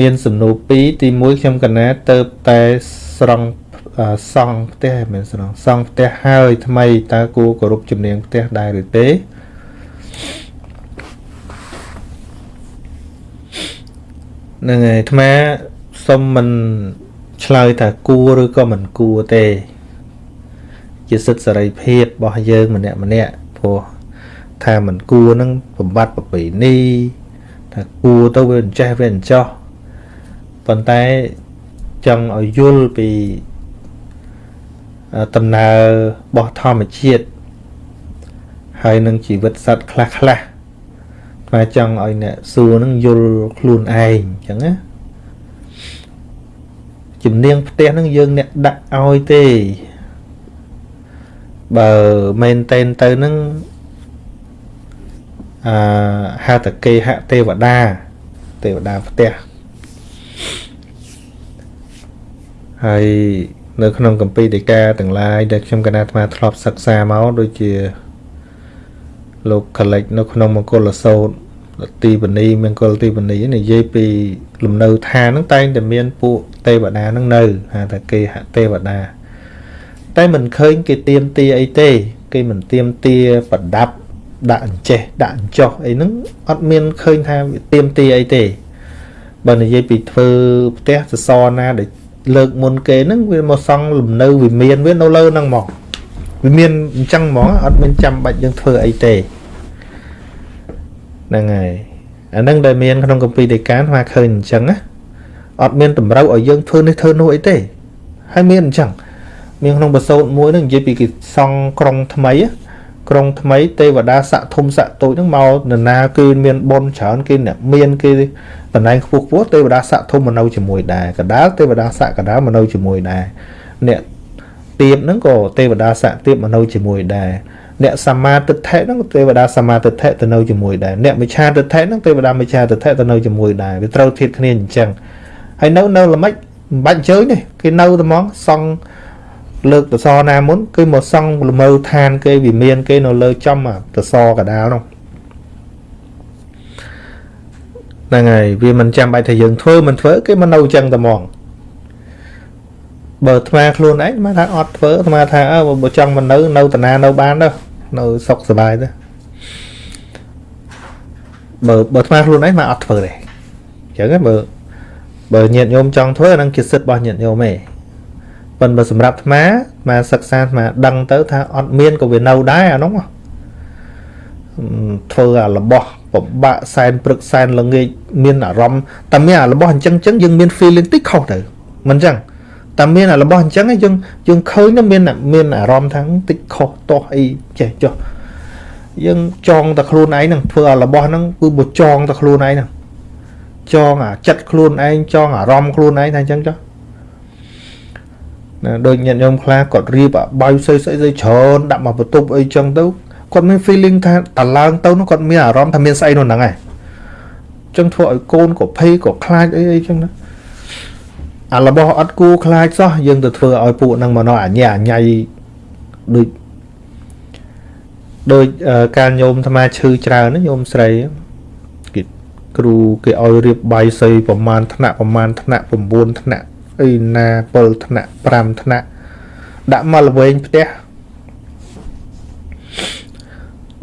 មានសំណួរ2ទី1ខ្ញុំកណាទៅតែស្រង់អឺសង់ផ្ទះមិនមែនស្រង់សង់ផ្ទះហើយថ្មីតើគួរគោរពជំនាញផ្ទះដែរឬទេហ្នឹងហើយអាត្មាសុំមិនឆ្លើយថាគួរឬក៏មិនគួរទេ ជាសិទ្ធិសេរីភាពរបស់យើងម្នាក់ម្នាក់ព្រោះថាមិនគួរនឹងបំបត្តិប្រពៃណីថាគួរទៅវាអញ្ចេះវាអញ្ចោះ ប៉ុន្តែចង់ឲ្យយល់ពីដំណើររបស់ធម្មជាតិហើយនឹងជីវិតសត្វខ្លះខ្លះតែចង់ឲ្យអ្នកសួរនឹងយល់ខ្លួនឯងអញ្ចឹងណាជំនាញផ្ទះនឹងយើងអ្នកដាក់ឲ្យទេបើមែនតែនទៅនឹងអឺហតកេហទេវតាទេវតាផ្ទះ ហើយនៅក្នុងកម្ពីដីកាទាំងឡាយដែលខ្ញុំកណាអាត្មាធ្លាប់សិក្សាមកដូចជាលោកកលិចនៅក្នុងមង្គលសោតទីបនីមង្គលទីបនីនិយាយពីលំនៅឋានហ្នឹងតែងតែមានពួកទេវតាហ្នឹងនៅហៅថាគេហទេវតាតែមិនឃើញគេទៀមទាអីទេ គេមិនទៀមទាប្រដាប់ដាក់អញ្ចេះដាក់អញ្ចោះអីហ្នឹងអត់មានឃើញថាទៀមទាអីទេបើនិយាយពីធ្វើផ្ទះសសរណាដែល លើកមុនគេហ្នឹងវាមកសង់លំនៅវិមានវានៅលើហ្នឹងមកវាមានអញ្ចឹងហ្មងអត់មានចាំបាច់យើងធ្វើអីទេហ្នឹងហើយអាហ្នឹងដែលមានក្នុងកម្ពីដីកានមកឃើញអញ្ចឹងណាអត់មានតម្រូវឲ្យយើងធ្វើនេះធ្វើនោះអីទេហើយមានអញ្ចឹងមានក្នុងបសោតមួយហ្នឹងនិយាយពីគេសង់ក្រុងថ្មី ក្រុងថ្មីទេវតាស័កធំស័កតូចហ្នឹងមកនរណាគឺមានបុណ្យច្រើនគេអ្នកមានគេតំណែងខ្ពស់ខ្ពស់ទេវតាស័កធំមកនៅជាមួយដែរកដាលទេវតាស័កកដាលមកនៅជាមួយដែរអ្នកទៀបហ្នឹងក៏ទេវតាស័កទៀបមកនៅជាមួយដែរអ្នកសមាទិដ្ឋិហ្នឹងទេវតាសមាទិដ្ឋិទៅនៅជាមួយដែរអ្នកមិឆាទិដ្ឋិហ្នឹងទេវតាមិឆាទិដ្ឋិទៅនៅជាមួយដែរវាត្រូវធៀបគ្នាអញ្ចឹងហើយនៅនៅល្មិចមិនបាច់អញ្ជើញទេគេនៅតែហ្មងសង់ លើកតសណាមុនគឺមកសង់លមើឋានគេវិមានគេនៅលើចំតសកដាលនោះហ្នឹងហើយវាមិនចាំបាច់ថាយើងធ្វើមិនធ្វើគេមកនៅអញ្ចឹងតែហ្មងបើអាត្មាខ្លួនឯងមកថាអត់ធ្វើអាត្មាថាអើបើចង់មកនៅនៅតាណានៅបានទៅនៅសុខសบายទៅបើបើអាត្មាខ្លួនឯងមកអត់ធ្វើទេអញ្ចឹងបើបើញាតិញោមចង់ធ្វើអានឹងជាសិទ្ធិរបស់ញាតិញោមទេ ប៉ុន្តែសម្រាប់អាត្មាអាសិក្សាអាត្មាដឹងទៅថាអត់មានក៏វានៅដែរអានោះធ្វើអារបស់ពិបាកសែនព្រឹកសែនល្ងាចមានអារម្មណ៍តែមានអារបស់អញ្ចឹងអញ្ចឹងយើងមាន feeling តិចខុសទៅមិនអញ្ចឹងតែមានអារបស់អញ្ចឹងយើងយើងឃើញមានមានអារម្មណ៍ថាតិចខុសតោះអីចេះចុះយើងចងតែខ្លួនឯងហ្នឹងធ្វើអារបស់ហ្នឹងគឺបើចងតែខ្លួនឯងហ្នឹងចងអាចិត្តខ្លួនឯងចងអារម្មណ៍ខ្លួនឯងថាអញ្ចឹងចុះ ណាដូចញាតិញោមខ្លះគាត់រៀបអាបាយស្អីស្អីស្អីច្រើនដាក់មកបន្ទប់អីចឹងទៅគាត់មាន feeling ថាតឡើងទៅនោះគាត់មានអារម្មណ៍ថាមានស្អីនោះហ្នឹងឯងចឹងធ្វើឲ្យកូនក៏ភ័យក៏ខ្លាចអីអីចឹងណាអារបស់អត់គួរខ្លាចសោះយើងទៅធ្វើឲ្យពួកហ្នឹងមកនោះអញ្ញាអញ្ញៃដូចដូចការញោមអាត្មាឈឺច្រើនញោមស្រីគេគ្រូគេឲ្យរៀបបាយសីប្រមាណថ្នាក់ប្រមាណថ្នាក់9ថ្នាក់ អីណា7ថ្នាក់5ថ្នាក់ដាក់មកល្វែងផ្ទះ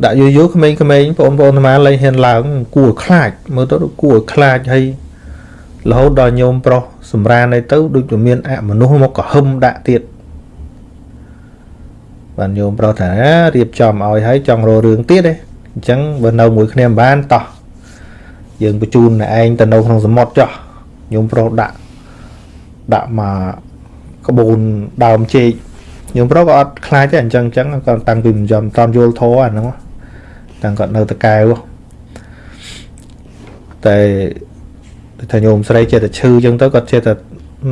ដាក់យូរយូរក្មេងៗបងប្អូនអាត្មាលែងហ៊ានឡើងគួរខ្លាចមើលទៅគួរខ្លាចហើយរហូតដល់ញោមប្រុសសម្រានទៅដូចជាមានអមនុស្សមកក៏ហឹមដាក់ទៀតបានញោមប្រុសថារៀបចំឲ្យហើយចង់រករឿងទៀតទេអញ្ចឹងបើនៅមួយគ្នាមិនបានតោះយើងបញ្ជូនឯងទៅនៅក្នុងសមុទ្រចោះញោមប្រុសដាក់ ដាក់មកក្បូនដើមចេកញោមប្រុសក៏អត់ខ្លាចទេអញ្ចឹងអញ្ចឹងគាត់តាំងពីមិនយំតាមយល់ធោអាហ្នឹងតាំងគាត់នៅតកែវតែថាញោមស្រីចេះតែឈឺអញ្ចឹងទៅគាត់ចេះតែ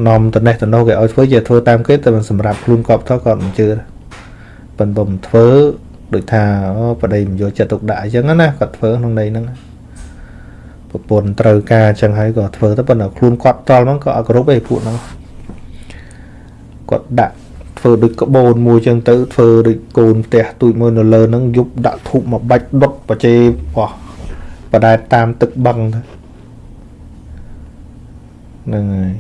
នាំតនេះតនោះគេឲ្យធ្វើចេះធ្វើតាមគេតែមិនសម្រាប់ខ្លួនកប់ទៅគាត់មិនជឿប៉ុន្តែមិនធ្វើដូចថាអូប្តីមិនយកចិត្តទុកដាក់អញ្ចឹងណាគាត់ធ្វើក្នុងន័យហ្នឹង ប្រពន្ធត្រូវការអញ្ចឹងហើយក៏ធ្វើទៅប៉ុន្តែខ្លួនគាត់តល់ហ្នឹងក៏អត់គ្រប់ទេពួកហ្នឹងគាត់ដាក់ធ្វើដូចក្បូនមួយចឹងទៅធ្វើដូចកូនផ្ទះទូចមួយនៅលើហ្នឹងយប់ដាក់ធូបមកបាច់ដុតបច្ចេបោះបដែតតាមទឹកបឹងទៅហ្នឹងហើយ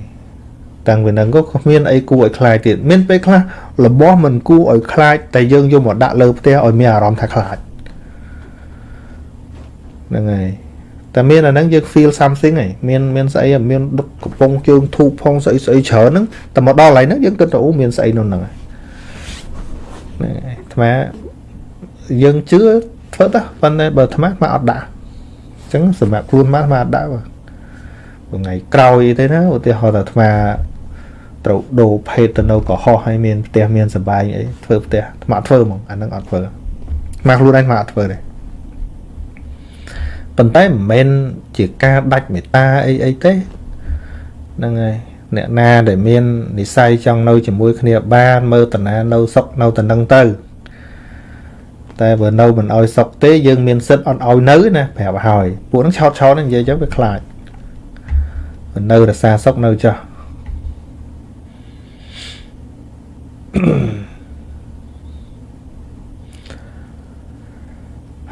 តាំងពីហ្នឹងក៏គ្មានអីគួរឲ្យខ្លាចទៀតមានពេលខ្លះរបស់មិនគួរឲ្យខ្លាចតែយើងយកមកដាក់លើផ្ទះឲ្យមានអារម្មណ៍ថាខ្លាចហ្នឹងហើយ តែមានអាហ្នឹងយើង feel something ហីមានមានស្អីមានដឹកកំប៉ុងជើងធូបផងស្អីស្អីច្រើនហ្នឹងតែមកដល់កន្លែងហ្នឹងយើងគិតថាអូមានស្អីនៅហ្នឹងហើយហ្នឹងហើយអាត្មាយើងជឿធ្វើទៅប៉ុន្តែបើអាត្មាអាត្មាអត់ដាក់អញ្ចឹងសម្រាប់ខ្លួនអាត្មាអត់ដាក់បើថ្ងៃក្រោយទេណាឧទាហរណ៍ថាអាត្មាត្រូវដូរភេទទៅនៅកុហកឲ្យមានផ្ទះមានសបាយអីធ្វើផ្ទះអាត្មាធ្វើហ្មងអាហ្នឹងអត់ធ្វើអាត្មាខ្លួនឯងអាត្មាអត់ធ្វើទេ ប៉ុន្តែមិនមែនជាការដាច់មេត្តាអីអីទេហ្នឹងហើយអ្នកណាដែលមាននិស័យចង់នៅជាមួយគ្នាបានមើលតាណានៅសុខនៅតំណឹងទៅ តែបើនៅមិនអោយសុខទេយើងមានសិទ្ធអត់អោយនៅណាប្រាប់ហើយពួកហ្នឹងឆោតឆោតនិយាយចឹងវាខ្លាចមិននៅរសាសុខនៅចោះ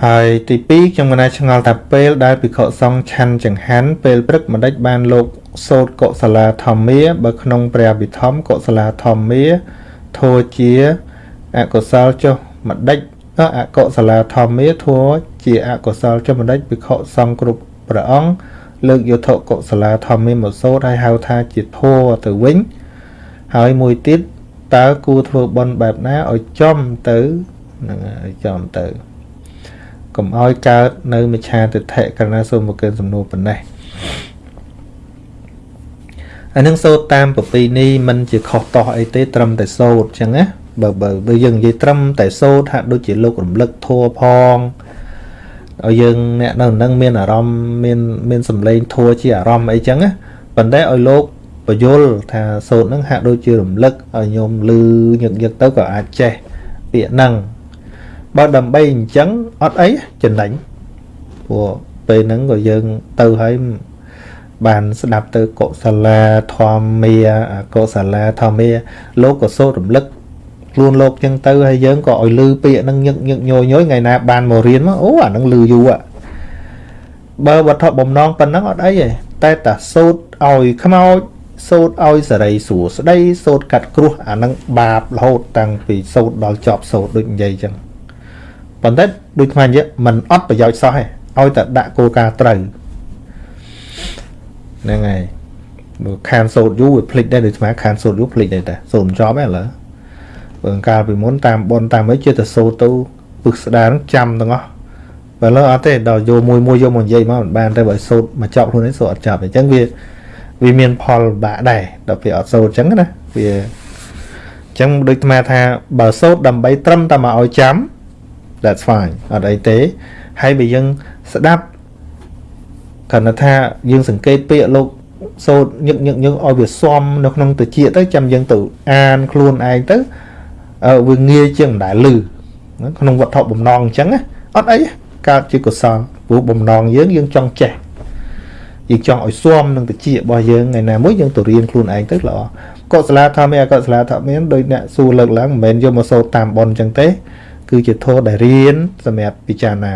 ហើយទី2ខ្ញុំកណាឆ្ងល់ថាពេលដែលភិក្ខុសង្ឃឆាន់ចង្ហាន់ពេលព្រឹកម្ដេចបានលោកសូត្រកុសលាធម្មាបើក្នុងព្រះវិធម្មកុសលាធម្មាធោជាអកុសលចុះម្ដេចអកុសលាធម្មាធោជាអកុសលចុះម្ដេចភិក្ខុសង្ឃគ្រប់ព្រះអង្គលើកយោធកុសលាធម្មាមកសូត្រហើយហៅថាជាធោទៅវិញហើយមួយទៀតតើគួរធ្វើបន់បែបណាឲ្យចំទៅនឹងចំទៅ កុំឲ្យកើតនៅមិឆាទិដ្ឋិករណីសូមមកកើសំណួរប៉ុណ្ណេះអានឹងសូត្រតាមប្រពៃណីมันជាខុសតោះអីទេត្រឹមតែសូត្រចឹងណាបើបើយើងនិយាយត្រឹមតែសូត្រហាក់ដូចជាលោករំលឹកធัวផងឲ្យយើងអ្នកនៅនឹងមានអារម្មណ៍មានមានសម្លេងធัวជាអារម្មណ៍អីចឹងណាប៉ុន្តែឲ្យលោកបយលថាសូត្រនឹងហាក់ដូចជារំលឹកឲ្យញោមលឺញឹកញឹកទៅក៏អាចចេះពាក្យហ្នឹង បើដើម្បីអញ្ចឹងអត់អីចំណេញព្រោះពេលហ្នឹងក៏យើងទៅហើយបានស្ដាប់ទៅកុសលាធម្មាកុសលាធម្មាលោកក៏សូត្ររំលឹកខ្លួនលោកចឹងទៅហើយយើងក៏ឲ្យលឺពាក្យហ្នឹងញឹកញឹកញយញយថ្ងៃណាបានមករៀនមកអូអាហ្នឹងលឺយូរបើវត្ថុបំណងប៉ុណ្ណឹងអត់អីទេតែតាសូត្រឲ្យខ្មោចសូត្រឲ្យសរីសួស្ដីសូត្រកាត់គ្រោះអាហ្នឹងបាបរហូតតាំងពីសូត្រដល់ចប់សូត្រដូចនិយាយចឹង ប៉ុន្តែដូចខ្មែរនិយាយมันអត់ប្រយោជន៍សោះទេឲ្យតែដាក់គោលការណ៍ត្រូវហ្នឹងហើយបើខានសូត្រយូរវាភ្លេចដែរដូចស្មាខានសូត្រយូរភ្លេចដែរតាសូត្រមិនចប់ទេឥឡូវបើកាលពីមុនតាមបនតាមអីជាតែសូត្រទៅពឹកស្ដារចាំទាំងអស់បើឥឡូវអត់ទេដល់យកមួយមួយយកមកនិយាយមកមិនបានទេបើសូត្រមកចប់ខ្លួននេះសូត្រអត់ចប់អញ្ចឹងវាវាមានផលបាក់ដែរដល់ពេលអត់សូត្រអញ្ចឹងណាវាអញ្ចឹងដូចអាថាបើសូត្រដើម្បីត្រឹមតែមកឲ្យចាំ that's fine អត់អីទេហើយបើយើងស្ដាប់គ្រាន់តែថាយើងសង្កេតពាក្យលោកសូត្រញឹកញឹកញឹកឲ្យវាស៊ំនៅក្នុងតិចទៅចាំយើងទៅអានខ្លួនឯងទៅវាងាយជាងមិនដែលលឺក្នុងវត្ថុបំណងអញ្ចឹងណាអត់អីកើតជាកុសលព្រោះបំណងយើងយើងចង់ចេះយើងចង់ឲ្យស៊ាំនឹងតិចរបស់យើងថ្ងៃណាមួយយើងទៅរៀនខ្លួនឯងទៅល្អកុសលាធម៌មានអកុសលាធម៌មានដោយអ្នកសួរលើកឡើងមិនមែនយកមកសូត្រតាមប៉ុនអញ្ចឹងទេ គឺជាធម៌ដែលរៀនសម្រាប់ពិចារណា